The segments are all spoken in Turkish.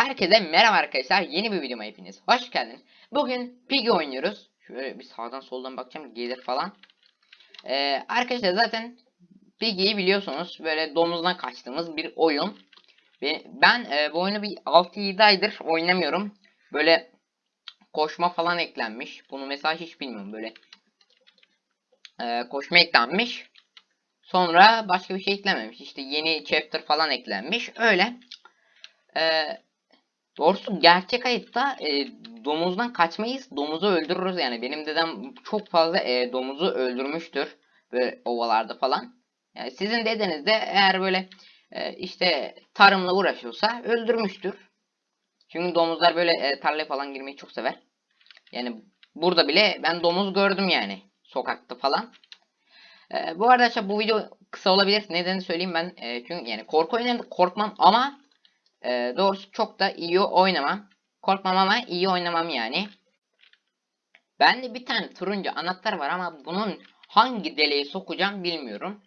Herkese merhaba arkadaşlar. Yeni bir videoma hepiniz hoş geldiniz. Bugün Piggy oynuyoruz. Şöyle bir sağdan soldan bakacağım gelir falan. Ee, arkadaşlar zaten Piggy'yi biliyorsunuz. Böyle domuzdan kaçtığımız bir oyun. Ve ben e, bu oyunu bir 6-7 aydır oynamıyorum. Böyle koşma falan eklenmiş. Bunu mesela hiç bilmiyorum. Böyle e, koşma eklenmiş. Sonra başka bir şey eklenmemiş. İşte yeni chapter falan eklenmiş. Öyle. Eee Doğrusu gerçek hayatta e, domuzdan kaçmayız. Domuzu öldürürüz yani. Benim dedem çok fazla e, domuzu öldürmüştür. Böyle ovalarda falan. Yani sizin dedeniz de eğer böyle e, işte tarımla uğraşıyorsa öldürmüştür. Çünkü domuzlar böyle e, tarlaya falan girmeyi çok sever. Yani burada bile ben domuz gördüm yani. Sokakta falan. E, bu arada arkadaşlar bu video kısa olabilir. Nedenini söyleyeyim ben. E, çünkü yani korku oyunlarında korkmam ama ee, doğrusu çok da iyi oynamam. Korkmam ama iyi oynamam yani. Bende bir tane turuncu anahtar var ama bunun hangi deliğe sokacağım bilmiyorum.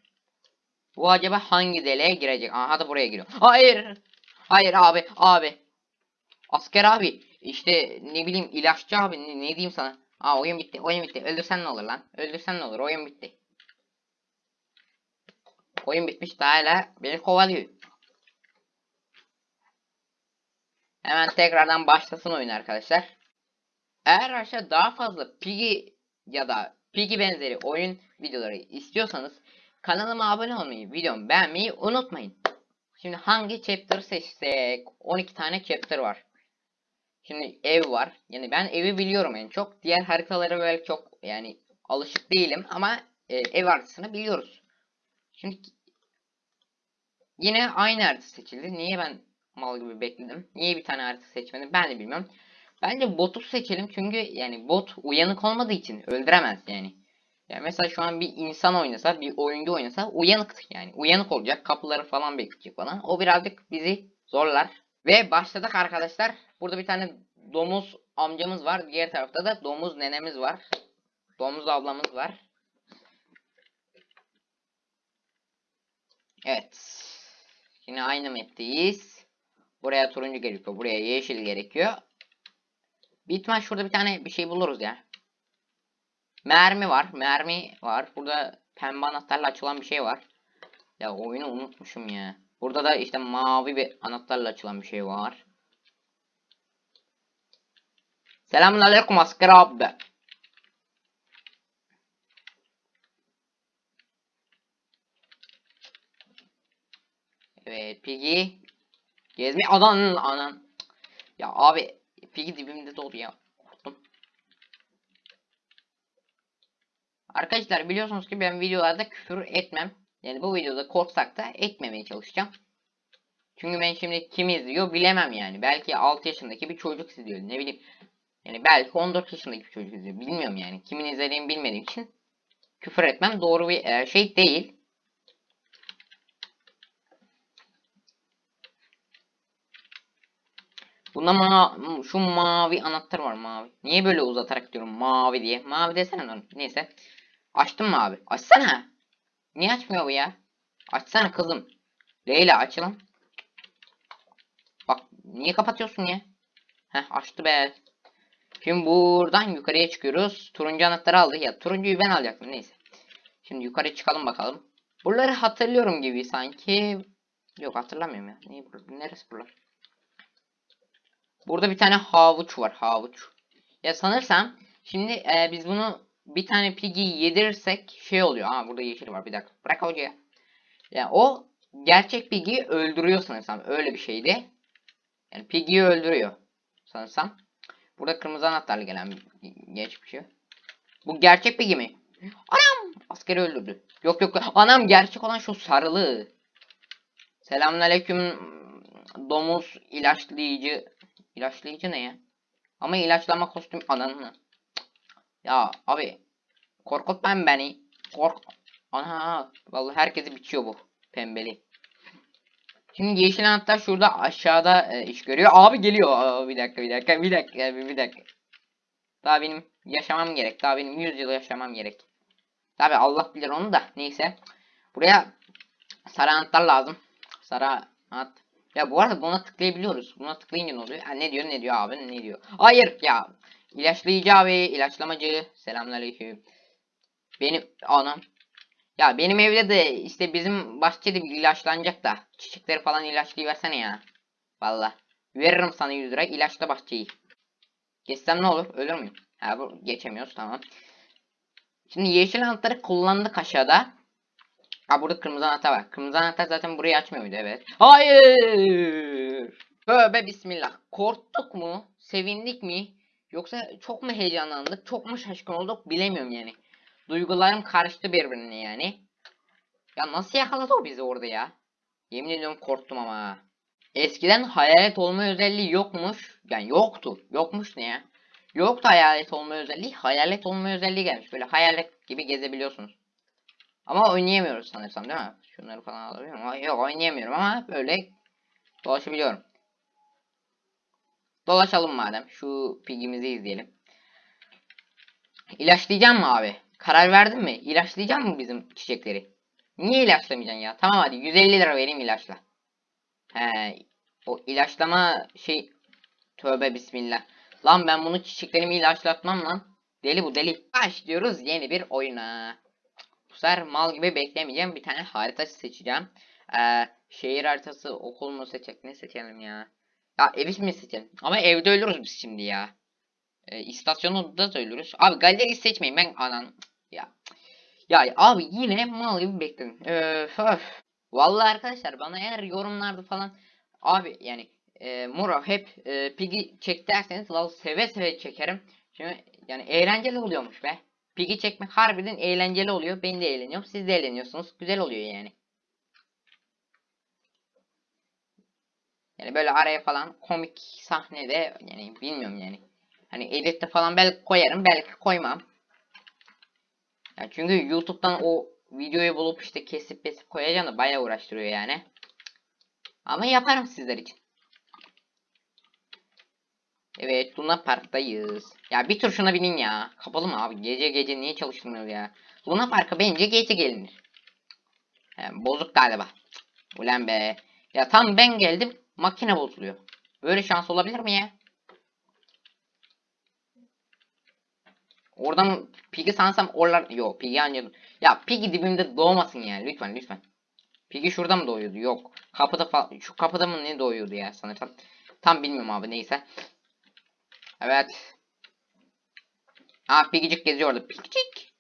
Bu acaba hangi deliğe girecek? Aha da buraya giriyor. Hayır. Hayır abi abi. Asker abi. İşte ne bileyim ilaççı abi ne, ne diyeyim sana. Aa oyun bitti oyun bitti. Öldürsen ne olur lan. Öldürsen ne olur oyun bitti. Oyun bitmiş daha hala beni kovalıyor. Hemen tekrardan başlasın oyun arkadaşlar. Eğer aşağı daha fazla Piggy ya da Piggy benzeri oyun videoları istiyorsanız kanalıma abone olmayı, videomu beğenmeyi unutmayın. Şimdi hangi chapter seçsek? 12 tane chapter var. Şimdi ev var. Yani ben evi biliyorum en çok. Diğer haritaları böyle çok yani alışık değilim ama e, ev haritasını biliyoruz. Şimdi yine aynı harita seçildi. Niye ben mal gibi bekledim. Niye bir tane harita seçmedim ben de bilmiyorum. Bence botu seçelim çünkü yani bot uyanık olmadığı için öldüremez yani. Yani mesela şu an bir insan oynasa, bir oyuncu oynasa uyanık yani. Uyanık olacak, kapıları falan bekleyecek falan. O birazcık bizi zorlar. Ve başladık arkadaşlar. Burada bir tane domuz amcamız var. Diğer tarafta da domuz nenemiz var. Domuz ablamız var. Evet. Yine aynı map'teyiz. Buraya turuncu gerekiyor. Buraya yeşil gerekiyor. Bitmez şurada bir tane bir şey buluruz ya. Mermi var. Mermi var. Burada pembe anahtarla açılan bir şey var. Ya oyunu unutmuşum ya. Burada da işte mavi bir anahtarla açılan bir şey var. Selamünaleyküm asker abi. Evet Piggy. Gezme anan anan. Ya abi Piggy dibimde dolu ya. Korktum. Arkadaşlar biliyorsunuz ki ben videolarda küfür etmem. Yani bu videoda korksak da etmemeye çalışacağım. Çünkü ben şimdi kim izliyor bilemem yani. Belki 6 yaşındaki bir çocuk izliyor. Ne bileyim. Yani belki 14 yaşındaki bir çocuk izliyor. Bilmiyorum yani. Kimin izlediğini bilmediğim için küfür etmem doğru bir şey değil. Bunda ma şu mavi anahtar var mavi. Niye böyle uzatarak diyorum mavi diye. Mavi desene lan. Neyse. Açtın mı abi? Açsana. Niye açmıyor bu ya? Açsana kızım. Leyla açalım. Bak niye kapatıyorsun ya? Heh açtı be. Şimdi buradan yukarıya çıkıyoruz. Turuncu anahtarı aldı. Ya turuncuyu ben alacaktım neyse. Şimdi yukarı çıkalım bakalım. Buraları hatırlıyorum gibi sanki. Yok hatırlamıyorum ya. Neyi? Neresi buralar? Burada bir tane havuç var. Havuç. Ya sanırsam şimdi e, biz bunu bir tane piggy yedirirsek şey oluyor. Aa burada yeşil var. Bir dakika. Bırak hocaya. Ya o gerçek piggy'yi öldürüyor sanırsam. Öyle bir şeydi. Yani piggy'yi öldürüyor. Sanırsam. Burada kırmızı anahtarlı gelen geç bir şey. Bu gerçek piggy mi? Anam! Askeri öldürdü. Yok yok. Anam gerçek olan şu sarılı. Selamünaleyküm domuz ilaçlayıcı İlaçlayıcı ne ya? Ama ilaçlama kostüm ananı. Ya abi korkutmayın beni. Kork. Ana vallahi herkesi biçiyor bu pembeli. Şimdi yeşil anahtar şurada aşağıda e, iş görüyor. Abi geliyor. Aa, bir dakika bir dakika bir dakika bir, bir dakika. Daha benim yaşamam gerek. Daha benim 100 yıl yaşamam gerek. Tabi Allah bilir onu da. Neyse. Buraya sarı anahtar lazım. Sarı anahtar. Ya bu arada buna tıklayabiliyoruz. Buna tıklayınca ne oluyor? Ha, ne diyor ne diyor abi ne diyor? Hayır ya. İlaçlayıcı abi, ilaçlamacı. Selamünaleyküm. Benim anam. Ya benim evde de işte bizim bahçede bir ilaçlanacak da. Çiçekleri falan ilaçlayıversene ya. Valla. Veririm sana 100 lira ilaçla bahçeyi. Geçsem ne olur? Ölür müyüm? Ha bu geçemiyoruz tamam. Şimdi yeşil anahtarı kullandık aşağıda. Ha burada kırmızı anahtar var. Kırmızı anahtar zaten burayı açmıyor muydu? Evet. Hayır. Tövbe bismillah. Korktuk mu? Sevindik mi? Yoksa çok mu heyecanlandık? Çok mu şaşkın olduk? Bilemiyorum yani. Duygularım karıştı birbirine yani. Ya nasıl yakaladı o bizi orada ya? Yemin ediyorum korktum ama. ha. Eskiden hayalet olma özelliği yokmuş. Yani yoktu. Yokmuş ne ya? Yoktu hayalet olma özelliği. Hayalet olma özelliği gelmiş. Böyle hayalet gibi gezebiliyorsunuz. Ama oynayamıyoruz sanırsam değil mi? Şunları falan alabiliyor muyum? Yok oynayamıyorum ama böyle dolaşabiliyorum. Dolaşalım madem. Şu pigimizi izleyelim. İlaçlayacağım mı abi? Karar verdin mi? İlaçlayacak mı bizim çiçekleri? Niye ilaçlamayacaksın ya? Tamam hadi 150 lira vereyim ilaçla. He, o ilaçlama şey tövbe bismillah. Lan ben bunu çiçeklerimi ilaçlatmam lan. Deli bu deli. Başlıyoruz yeni bir oyuna. Sefer mal gibi beklemeyeceğim. Bir tane harita seçeceğim. Ee, şehir haritası okul mu seçecek? Ne seçelim ya? Ya evi mi seçelim? Ama evde ölürüz biz şimdi ya. Ee, istasyonu da ölürüz. Abi galeri seçmeyin ben anan. Ya. Ya abi yine mal gibi bekledim. Öf, öf. Vallahi arkadaşlar bana eğer yorumlarda falan abi yani e, Muro hep e, Piggy çek derseniz seve seve çekerim. Çünkü yani eğlenceli oluyormuş be. Piggy çekmek harbiden eğlenceli oluyor. Ben de eğleniyorum. Siz de eğleniyorsunuz. Güzel oluyor yani. Yani böyle araya falan komik sahnede yani bilmiyorum yani. Hani editte falan belki koyarım belki koymam. Ya çünkü YouTube'dan o videoyu bulup işte kesip kesip koyacağım da bayağı uğraştırıyor yani. Ama yaparım sizler için. Evet Luna Park'tayız. Ya bir tur şuna binin ya. Kapalı mı abi? Gece gece niye çalıştırmıyoruz ya? Luna Park'a bence gece gelinir. He, bozuk galiba. Ulan be. Ya tam ben geldim makine bozuluyor. Böyle şans olabilir mi ya? Oradan Piggy sansam oralar... Yok Piggy anladım. Ya Piggy dibimde doğmasın ya lütfen lütfen. Piggy şurada mı doğuyordu? Yok. Kapıda falan... Şu kapıda mı ne doğuyordu ya sanırsam. Tam bilmiyorum abi neyse. Evet. Aa Piggy'cik geziyor orada. Piggy'cik.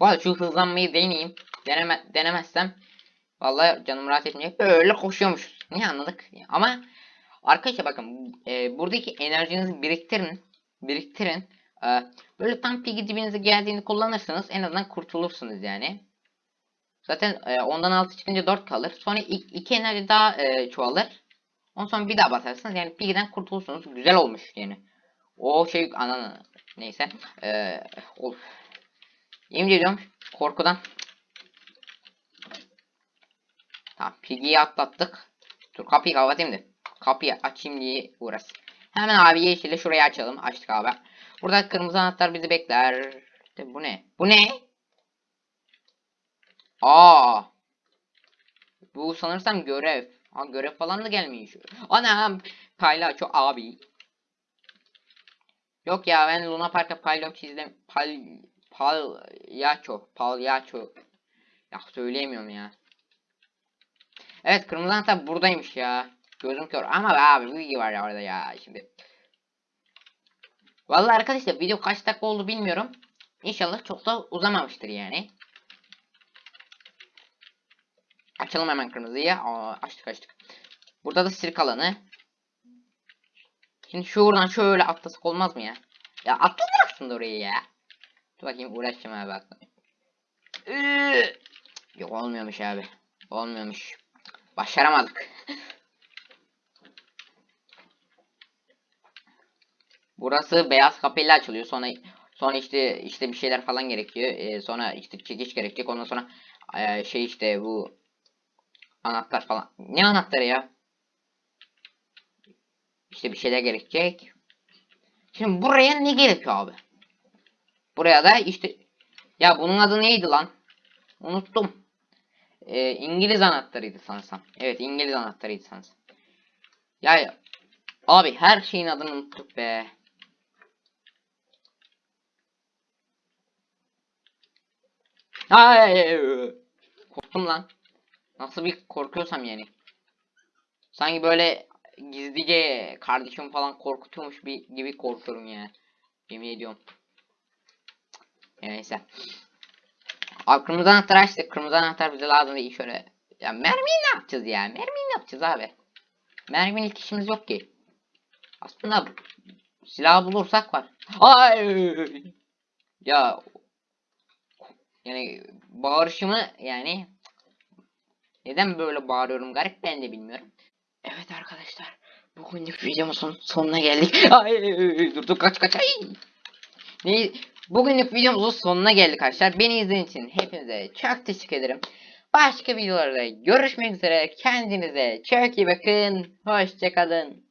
Bu arada şu hızlanmayı deneyeyim. Deneme, denemezsem vallahi canım rahat etmeyecek. Böyle koşuyormuş. Ne anladık? Ama arkadaşlar bakın e, buradaki enerjinizi biriktirin. Biriktirin. E, böyle tam Piggy dibinize geldiğini kullanırsanız en azından kurtulursunuz yani. Zaten e, ondan altı çıkınca 4 kalır. Sonra 2 enerji daha e, çoğalır. Ondan sonra bir daha basarsınız. Yani Piggy'den kurtulursunuz. Güzel olmuş yani. O şey anan neyse. E, of. Yemin ediyorum korkudan. Tamam Piggy'yi atlattık. Dur kapıyı kapatayım da. Kapıyı açayım diye uğraş. Hemen abi yeşili şurayı açalım. Açtık abi. Burada kırmızı anahtar bizi bekler. De, bu ne? Bu ne? Aa. Bu sanırsam görev. Ha görev falan da gelmiş. Anam. Paylaço abi. Yok ya ben Luna Park'a paylaço çizdim. Pal palyaço. Palyaço. Ya söyleyemiyorum ya. Evet kırmızı anahtar buradaymış ya. Gözüm kör ama abi bilgi var ya orada ya şimdi. Vallahi arkadaşlar video kaç dakika oldu bilmiyorum. İnşallah çok da uzamamıştır yani. Açalım hemen kırmızıyı. Aa, açtık açtık. Burada da sirk alanı. Şimdi şuradan şöyle atlasak olmaz mı ya? Ya atlanır aslında oraya ya. Dur bakayım uğraşacağım abi atlamayayım. Yok olmuyormuş abi. Olmuyormuş. Başaramadık. Burası beyaz kapıyla açılıyor. Sonra sonra işte işte bir şeyler falan gerekiyor. Ee, sonra işte çekiş gerekecek. Ondan sonra e, şey işte bu anahtar falan. Ne anahtarı ya? İşte bir şeyler gerekecek. Şimdi buraya ne gerekiyor abi? Buraya da işte ya bunun adı neydi lan? Unuttum. Ee, İngiliz anahtarıydı sanırsam. Evet İngiliz anahtarıydı sanırsam. Ya abi her şeyin adını unuttuk be. Ay, korktum lan. Nasıl bir korkuyorsam yani. Sanki böyle gizlice kardeşim falan korkutuyormuş bir gibi korkuyorum ya. Yemin ediyorum. Neyse. Abi kırmızı anahtar açtık. Kırmızı anahtar bize lazım değil şöyle. Ya mermiyi ne yapacağız ya? Mermiyi ne yapacağız abi? Mermiyle ilk işimiz yok ki. Aslında silah bulursak var. Ay! Ya yani bağırışımı yani neden böyle bağırıyorum garip ben de bilmiyorum. Evet arkadaşlar bugünlük videomuzun sonuna geldik. Ay dur dur kaç kaç ay. Ne, bugünlük videomuzun sonuna geldik arkadaşlar. Beni izlediğiniz için hepinize çok teşekkür ederim. Başka videolarda görüşmek üzere. Kendinize çok iyi bakın. Hoşçakalın.